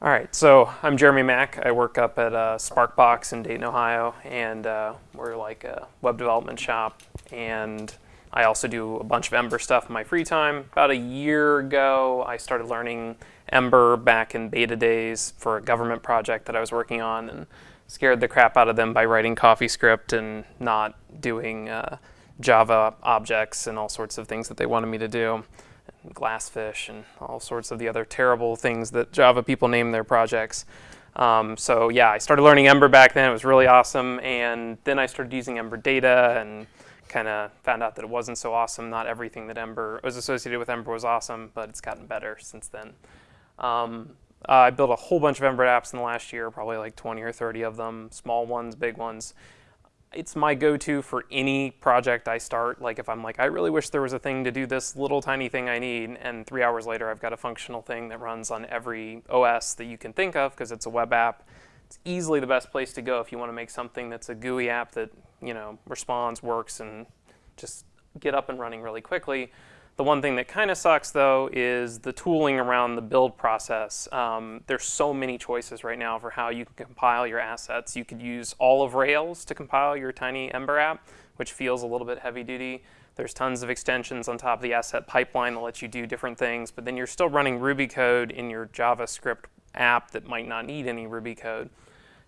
All right, so I'm Jeremy Mack. I work up at uh, Sparkbox in Dayton, Ohio, and uh, we're like a web development shop. And I also do a bunch of Ember stuff in my free time. About a year ago, I started learning Ember back in beta days for a government project that I was working on, and scared the crap out of them by writing CoffeeScript and not doing uh, Java objects and all sorts of things that they wanted me to do. Glassfish and all sorts of the other terrible things that Java people name their projects. Um, so yeah, I started learning Ember back then. It was really awesome. And then I started using Ember data and kind of found out that it wasn't so awesome. Not everything that Ember was associated with Ember was awesome, but it's gotten better since then. Um, uh, I built a whole bunch of Ember apps in the last year, probably like 20 or 30 of them, small ones, big ones it's my go-to for any project I start. Like if I'm like, I really wish there was a thing to do this little tiny thing I need, and three hours later I've got a functional thing that runs on every OS that you can think of because it's a web app. It's easily the best place to go if you want to make something that's a GUI app that you know responds, works, and just get up and running really quickly. The one thing that kind of sucks though is the tooling around the build process. Um, there's so many choices right now for how you can compile your assets. You could use all of Rails to compile your tiny Ember app, which feels a little bit heavy duty. There's tons of extensions on top of the asset pipeline that let you do different things, but then you're still running Ruby code in your JavaScript app that might not need any Ruby code.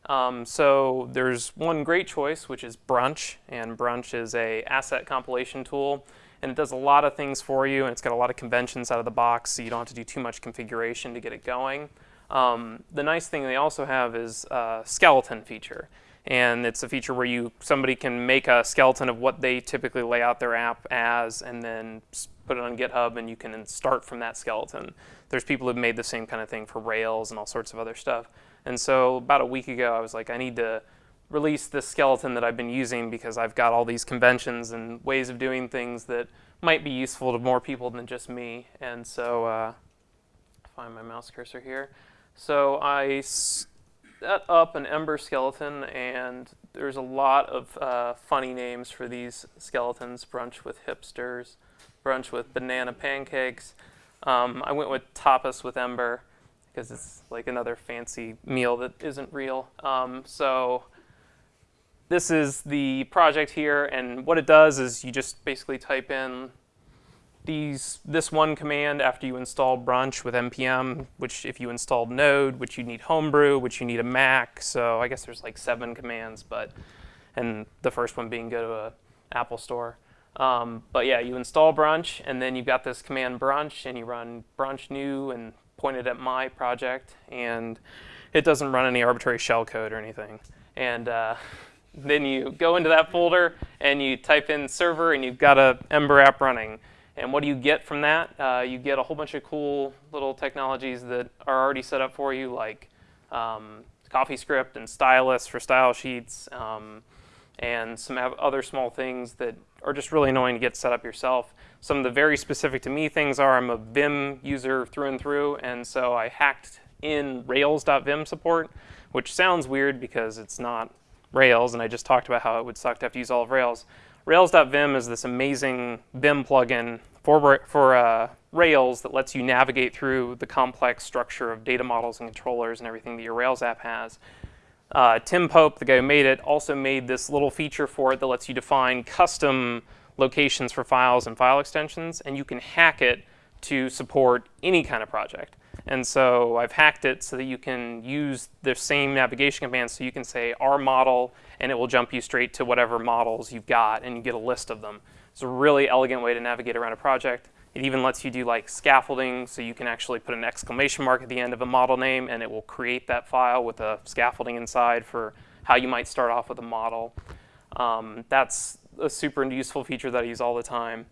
Um, so there's one great choice, which is Brunch, and Brunch is a asset compilation tool and it does a lot of things for you, and it's got a lot of conventions out of the box, so you don't have to do too much configuration to get it going. Um, the nice thing they also have is a skeleton feature, and it's a feature where you somebody can make a skeleton of what they typically lay out their app as, and then put it on GitHub, and you can start from that skeleton. There's people who've made the same kind of thing for Rails and all sorts of other stuff. And so about a week ago, I was like, I need to release this skeleton that I've been using because I've got all these conventions and ways of doing things that might be useful to more people than just me. And so, uh, find my mouse cursor here. So I set up an Ember skeleton, and there's a lot of uh, funny names for these skeletons. Brunch with hipsters, brunch with banana pancakes. Um, I went with tapas with Ember because it's like another fancy meal that isn't real. Um, so this is the project here, and what it does is you just basically type in these this one command after you install Brunch with npm, which if you installed Node, which you need Homebrew, which you need a Mac. So I guess there's like seven commands, but and the first one being go to a Apple Store. Um, but yeah, you install Brunch, and then you've got this command Brunch, and you run Brunch new and point it at my project, and it doesn't run any arbitrary shell code or anything. And uh, then you go into that folder and you type in server and you've got a Ember app running. And what do you get from that? Uh, you get a whole bunch of cool little technologies that are already set up for you, like um, CoffeeScript and Stylus for style sheets, um, and some other small things that are just really annoying to get set up yourself. Some of the very specific to me things are I'm a Vim user through and through, and so I hacked in Rails.vim support, which sounds weird because it's not Rails, and I just talked about how it would suck to have to use all of Rails. Rails.vim is this amazing Vim plugin for, for uh, Rails that lets you navigate through the complex structure of data models and controllers and everything that your Rails app has. Uh, Tim Pope, the guy who made it, also made this little feature for it that lets you define custom locations for files and file extensions, and you can hack it to support any kind of project. And so I've hacked it so that you can use the same navigation commands so you can say R model and it will jump you straight to whatever models you've got and you get a list of them. It's a really elegant way to navigate around a project. It even lets you do like scaffolding so you can actually put an exclamation mark at the end of a model name and it will create that file with a scaffolding inside for how you might start off with a model. Um, that's a super useful feature that I use all the time.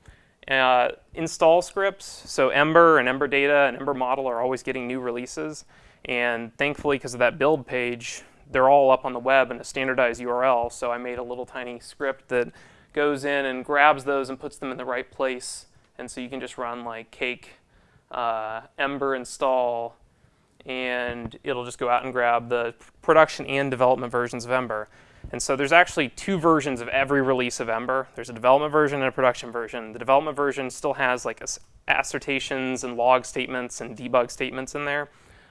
Uh, install scripts, so Ember and Ember Data and Ember Model are always getting new releases. And thankfully, because of that build page, they're all up on the web in a standardized URL. So I made a little tiny script that goes in and grabs those and puts them in the right place. And so you can just run like cake uh, Ember install, and it'll just go out and grab the production and development versions of Ember. And so there's actually two versions of every release of Ember. There's a development version and a production version. The development version still has like assertions and log statements and debug statements in there.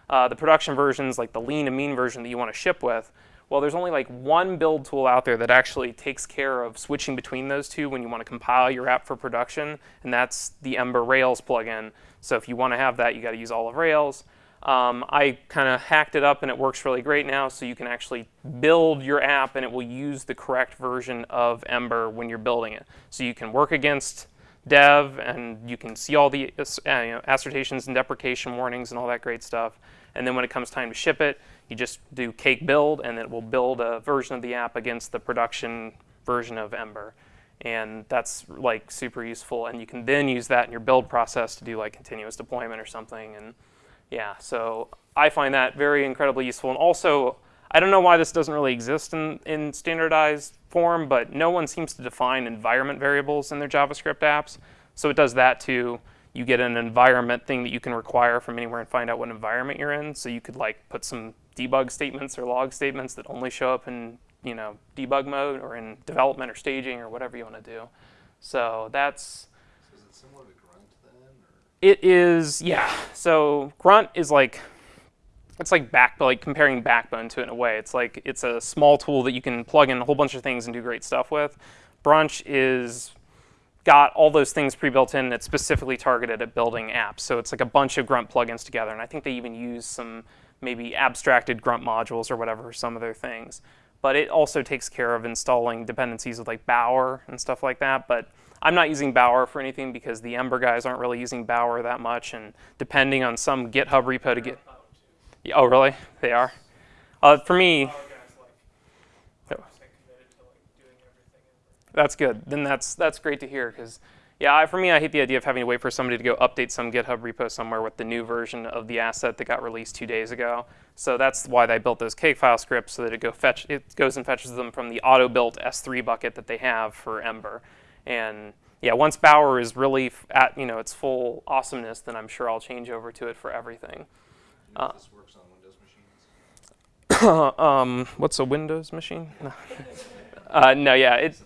Uh, the production versions, like the lean and mean version that you want to ship with, well, there's only like one build tool out there that actually takes care of switching between those two when you want to compile your app for production, and that's the Ember Rails plugin. So if you want to have that, you got to use all of Rails. Um, I kind of hacked it up and it works really great now, so you can actually build your app and it will use the correct version of Ember when you're building it. So you can work against dev and you can see all the uh, you know, assertions and deprecation warnings and all that great stuff. And then when it comes time to ship it, you just do cake build and it will build a version of the app against the production version of Ember. And that's like super useful. And you can then use that in your build process to do like continuous deployment or something. And yeah, so I find that very incredibly useful. And also, I don't know why this doesn't really exist in, in standardized form, but no one seems to define environment variables in their JavaScript apps. So it does that too. You get an environment thing that you can require from anywhere and find out what environment you're in. So you could like put some debug statements or log statements that only show up in you know debug mode or in development or staging or whatever you want to do. So that's So is it similar to Grunt then? Or? it is, yeah. So Grunt is like, it's like back, like comparing Backbone to it in a way. It's like it's a small tool that you can plug in a whole bunch of things and do great stuff with. Brunch is got all those things pre-built in. It's specifically targeted at building apps. So it's like a bunch of Grunt plugins together. And I think they even use some maybe abstracted Grunt modules or whatever some of their things. But it also takes care of installing dependencies with like Bower and stuff like that. But I'm not using Bower for anything because the Ember guys aren't really using Bower that much, and depending on some GitHub repo to get. Oh, really? They are. Uh, for me. That's good. Then that's that's great to hear because, yeah, I, for me, I hate the idea of having to wait for somebody to go update some GitHub repo somewhere with the new version of the asset that got released two days ago. So that's why they built those cake file scripts so that it go fetch it goes and fetches them from the auto built S3 bucket that they have for Ember. And yeah, once Bower is really at you know its full awesomeness, then I'm sure I'll change over to it for everything. Uh, this works on Windows machines. um, what's a Windows machine? uh, no, yeah, it.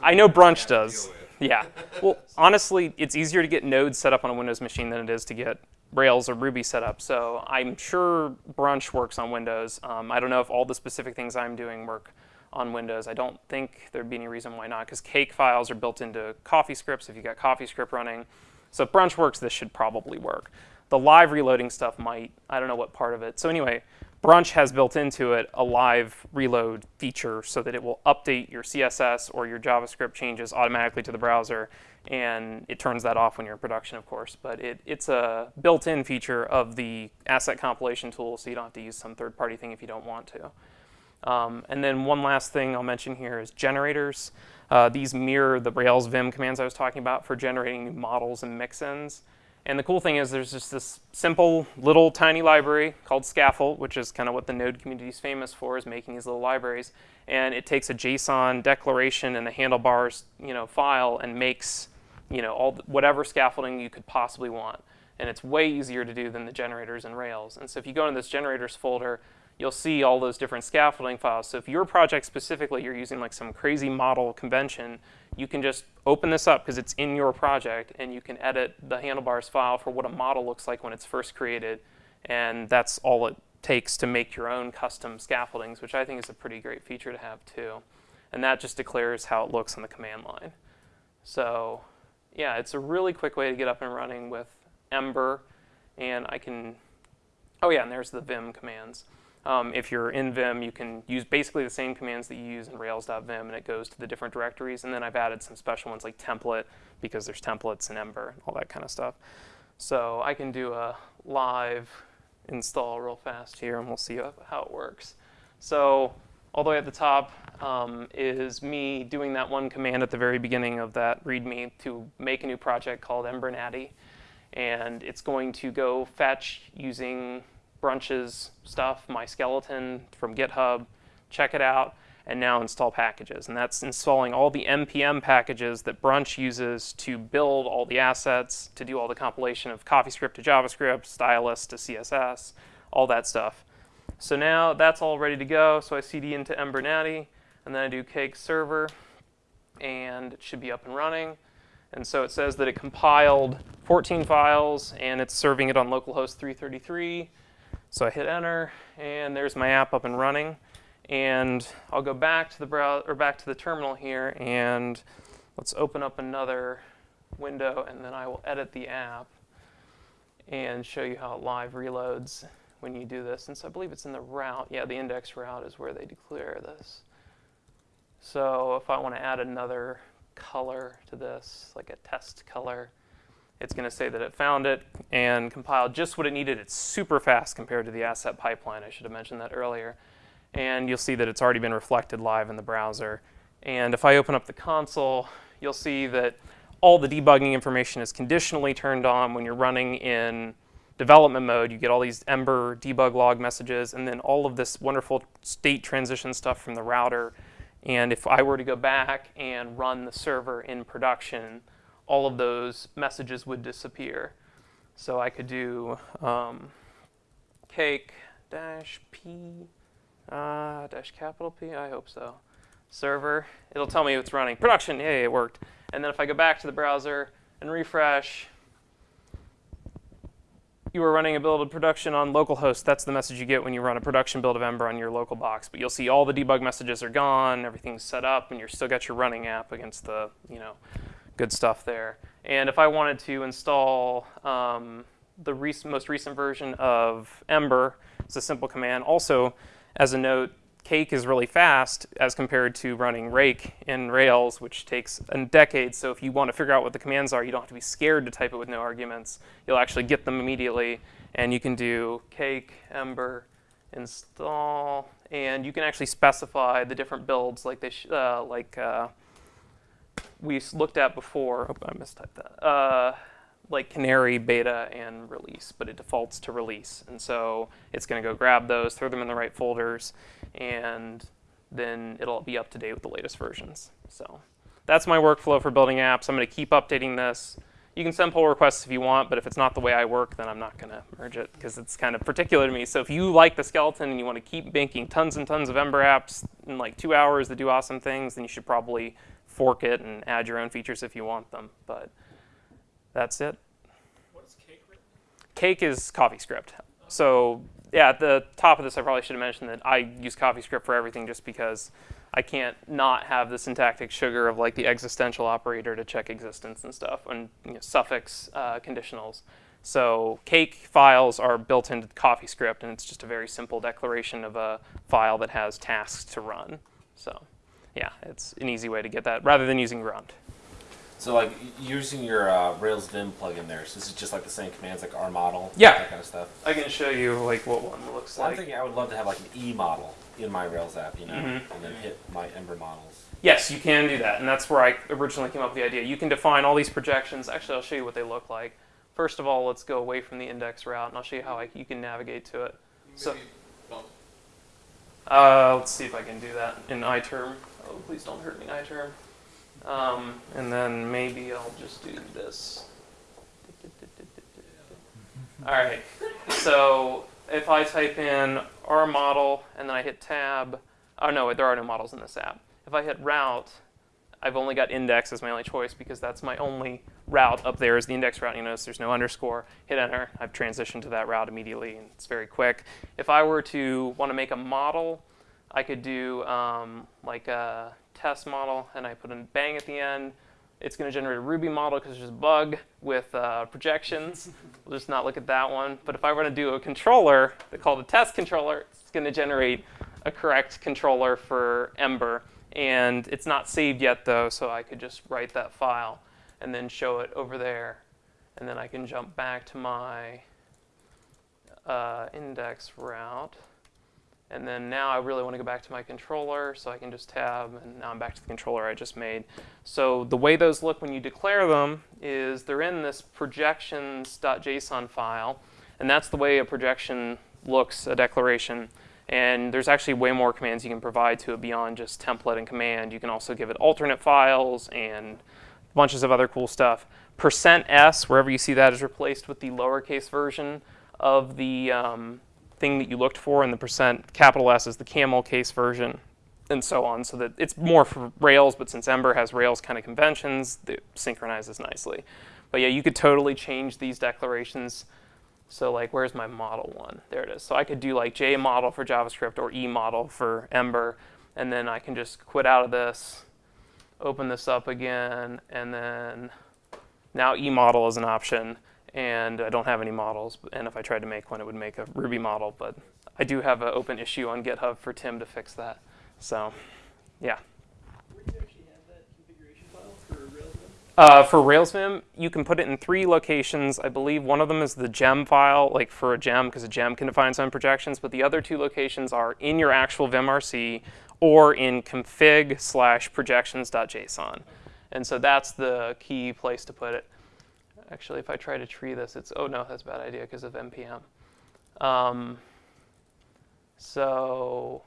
I know Brunch does. Yeah. Well, honestly, it's easier to get Node set up on a Windows machine than it is to get Rails or Ruby set up. So I'm sure Brunch works on Windows. Um, I don't know if all the specific things I'm doing work on Windows. I don't think there'd be any reason why not, because cake files are built into CoffeeScripts if you've got CoffeeScript running. So if Brunch works, this should probably work. The live reloading stuff might, I don't know what part of it. So anyway, Brunch has built into it a live reload feature so that it will update your CSS or your JavaScript changes automatically to the browser, and it turns that off when you're in production, of course. But it, it's a built-in feature of the asset compilation tool, so you don't have to use some third-party thing if you don't want to. Um, and then one last thing I'll mention here is generators. Uh, these mirror the Rails Vim commands I was talking about for generating models and mixins. And the cool thing is there's just this simple little tiny library called Scaffold, which is kind of what the Node community is famous for, is making these little libraries. And it takes a JSON declaration and a handlebars you know, file and makes you know, all whatever scaffolding you could possibly want. And it's way easier to do than the generators in Rails. And so if you go into this generators folder, you'll see all those different scaffolding files. So if your project specifically, you're using like some crazy model convention, you can just open this up because it's in your project and you can edit the handlebars file for what a model looks like when it's first created. And that's all it takes to make your own custom scaffoldings, which I think is a pretty great feature to have too. And that just declares how it looks on the command line. So yeah, it's a really quick way to get up and running with Ember. And I can, oh yeah, and there's the Vim commands. Um, if you're in Vim, you can use basically the same commands that you use in Rails.vim, and it goes to the different directories. And then I've added some special ones like template, because there's templates in Ember, and all that kind of stuff. So I can do a live install real fast here, and we'll see how it works. So all the way at the top um, is me doing that one command at the very beginning of that README to make a new project called Ember Natty, And it's going to go fetch using Brunch's stuff, my skeleton from GitHub, check it out, and now install packages. And that's installing all the NPM packages that Brunch uses to build all the assets, to do all the compilation of CoffeeScript to JavaScript, stylus to CSS, all that stuff. So now that's all ready to go. So I cd into Ember Natty, and then I do cake server, and it should be up and running. And so it says that it compiled 14 files, and it's serving it on localhost 333 So I hit enter, and there's my app up and running. And I'll go back to the browser or back to the terminal here, and let's open up another window, and then I will edit the app and show you how it live reloads when you do this. And so I believe it's in the route. Yeah, the index route is where they declare this. So if I want to add another color to this, like a test color, it's going to say that it found it and compiled just what it needed. It's super fast compared to the asset pipeline. I should have mentioned that earlier. And you'll see that it's already been reflected live in the browser. And if I open up the console, you'll see that all the debugging information is conditionally turned on when you're running in development mode. You get all these Ember debug log messages and then all of this wonderful state transition stuff from the router. And if I were to go back and run the server in production, all of those messages would disappear. So I could do um, cake dash p uh, dash capital P, I hope so. Server, it'll tell me it's running. Production, yay, it worked. And then if I go back to the browser and refresh, you are running a build of production on localhost. That's the message you get when you run a production build of Ember on your local box. But you'll see all the debug messages are gone, everything's set up, and you're still got your running app against the, you know, good stuff there. And if I wanted to install um, the rec most recent version of Ember, it's a simple command. Also, as a note, Cake is really fast as compared to running Rake in Rails, which takes a decade. So if you want to figure out what the commands are, you don't have to be scared to type it with no arguments. You'll actually get them immediately. And you can do Cake, Ember, install, and you can actually specify the different builds like they uh, like uh, we looked at before. Oh, I mistyped that. Uh, like Canary, Beta, and Release, but it defaults to Release. And so it's going to go grab those, throw them in the right folders, and then it'll be up to date with the latest versions. So that's my workflow for building apps. I'm going to keep updating this. You can send pull requests if you want, but if it's not the way I work, then I'm not going to merge it because it's kind of particular to me. So if you like the skeleton and you want to keep making tons and tons of Ember apps in like two hours that do awesome things, then you should probably fork it and add your own features if you want them. But that's it. What is cake written? Cake is CoffeeScript. So yeah, at the top of this, I probably should have mentioned that I use CoffeeScript for everything just because I can't not have the syntactic sugar of like the existential operator to check existence and stuff, and you know, suffix uh, conditionals. So cake files are built into CoffeeScript, and it's just a very simple declaration of a file that has tasks to run. So yeah, it's an easy way to get that rather than using grunt. So like using your uh, Rails Vim plugin there, so this is just like the same commands like R model, Yeah. that kind of stuff. I can show you like what one looks like. I'm thinking I would love to have like an E model in my Rails app, you know, Mhm. and then hit my Ember models. Yes, you can do that, and that's where I originally came up with the idea. You can define all these projections. Actually, I'll show you what they look like. First of all, let's go away from the index route, and I'll show you how I, you can navigate to it. So- bump. Uh, let's see if I can do that in iTerm. Oh, please don't hurt me, iTerm. Um, and then maybe I'll just do this. All right. So if I type in R model and then I hit tab, oh no, there are no models in this app. If I hit route, I've only got index as my only choice because that's my only route up there is the index route. You notice there's no underscore. Hit enter. I've transitioned to that route immediately, and it's very quick. If I were to want to make a model, I could do um, like a test model, and I put a bang at the end. It's going to generate a Ruby model because there's a bug with uh, projections. we'll just not look at that one. But if I were to do a controller, called a test controller, it's going to generate a correct controller for Ember. And it's not saved yet, though, so I could just write that file and then show it over there. And then I can jump back to my uh, index route. And then now I really want to go back to my controller, so I can just tab, and now I'm back to the controller I just made. So the way those look when you declare them is they're in this projections.json file, and that's the way a projection looks, a declaration. And there's actually way more commands you can provide to it beyond just template and command. You can also give it alternate files and bunches of other cool stuff. Percent %s, wherever you see that, is replaced with the lowercase version of the um, thing that you looked for, and the percent capital S is the camel case version, and so on. So that it's more for Rails, but since Ember has Rails kind of conventions, it synchronizes nicely. But yeah, you could totally change these declarations So like, where's my model one? There it is. So I could do like J model for JavaScript or E model for Ember, and then I can just quit out of this, open this up again, and then now E model is an option, and I don't have any models. And if I tried to make one, it would make a Ruby model, but I do have an open issue on GitHub for Tim to fix that. So, yeah. Where do you actually have that configuration file for Rails Vim? Uh, for Railsvim, you can put it in three locations. I believe one of them is the gem file, like for a gem, because a gem can define its own projections. But the other two locations are in your actual vimrc or in config slash projections.json. And so that's the key place to put it. Actually, if I try to tree this, it's, oh no, that's a bad idea because of NPM. Um, so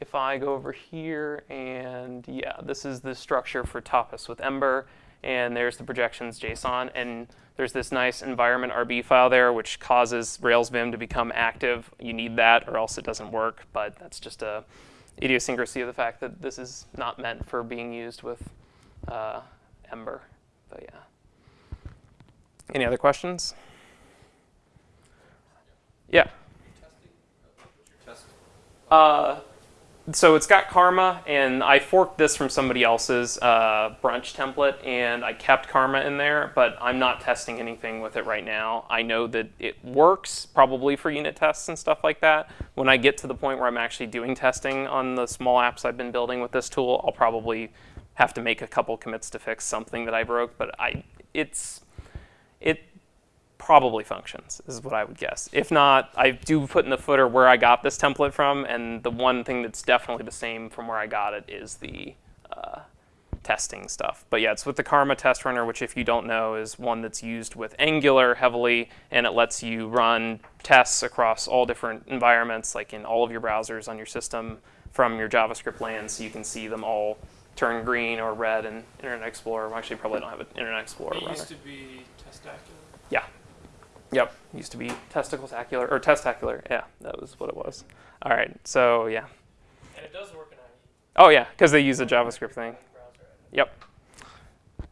if I go over here and yeah, this is the structure for Tapas with Ember, and there's the projections JSON, and there's this nice environment RB file there, which causes Rails Vim to become active. You need that, or else it doesn't work. But that's just a idiosyncrasy of the fact that this is not meant for being used with uh, Ember. But yeah. Any other questions? Yeah. Uh, so it's got Karma, and I forked this from somebody else's uh, brunch template, and I kept Karma in there, but I'm not testing anything with it right now. I know that it works probably for unit tests and stuff like that. When I get to the point where I'm actually doing testing on the small apps I've been building with this tool, I'll probably have to make a couple commits to fix something that I broke, but I it's it probably functions is what I would guess. If not, I do put in the footer where I got this template from, and the one thing that's definitely the same from where I got it is the uh, testing stuff. But yeah, it's with the Karma test runner, which if you don't know is one that's used with Angular heavily, and it lets you run tests across all different environments, like in all of your browsers on your system from your JavaScript land, so you can see them all turn green or red in Internet Explorer. Well, actually, probably don't have an Internet Explorer It runner. used to be Testacular. Yeah. Yep. Used to be testicle-tacular or testacular. Yeah, that was what it was. All right. So yeah. And it does work in IE. Oh yeah, because they use the JavaScript thing. Yep.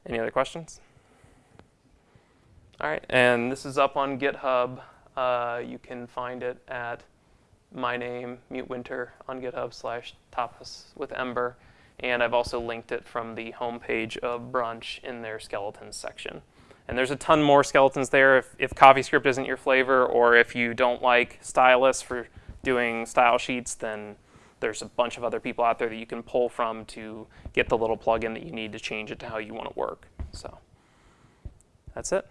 Any other questions? All right, and this is up on GitHub. Uh, you can find it at my name, Mute Winter, on GitHub slash Tapas with Ember. And I've also linked it from the homepage of Brunch in their skeletons section. And there's a ton more skeletons there. If, if CoffeeScript isn't your flavor, or if you don't like Stylus for doing style sheets, then there's a bunch of other people out there that you can pull from to get the little plugin that you need to change it to how you want to work. So that's it.